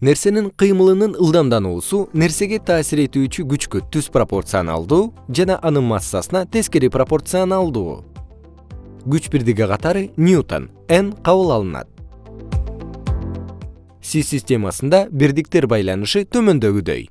нерсенин кыймылынын ылдамдануусу нерсеге таасир этүүчү күчкө түз пропорционалдуу жана анын массасына тескери пропорционалдуу? Күч бирдиги катары ньютон. Н кабыл алынат. Си системасында бирдиктер байланышы төмөндөгүдөй